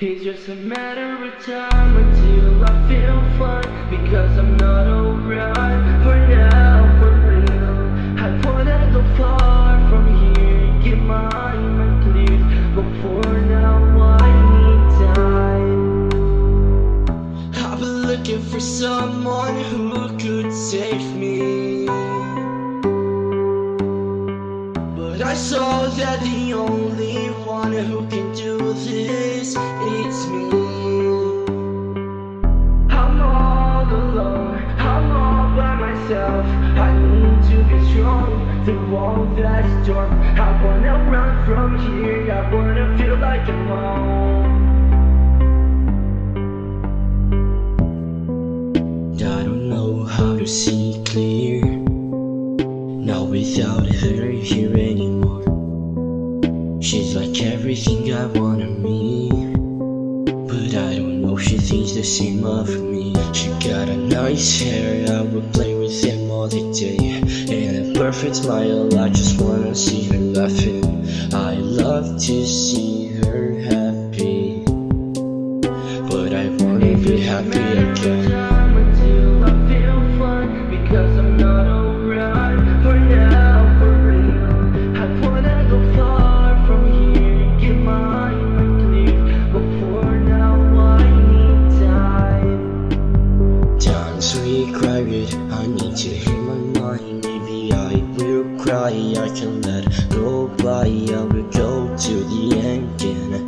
It's just a matter of time until I feel fine Because I'm not alright for now, for real. I wanna go far from here, get my mind clear But for now I need time. I've been looking for someone who could save me. But I saw that the only one who can I need to be strong through all that storm. I wanna run from here, I wanna feel like I'm home. I don't know how to see clear. Not without her here anymore. She's like everything I wanted me But I don't know she thinks the same of me. She got a nice hair, I would play all the day. And a perfect smile, I just wanna see her laughing. I love to see her happy. But I wanna be happy again quiet I need to hear my mind Maybe I will cry I can let go by I will go to the end again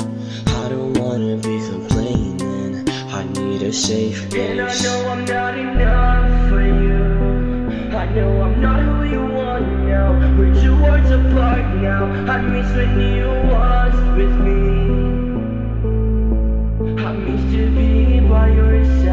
I don't wanna be complaining. I need a safe place And I know I'm not enough for you. I know I'm not who you want now. We're two words apart now I miss when you was with me. I miss to be by your side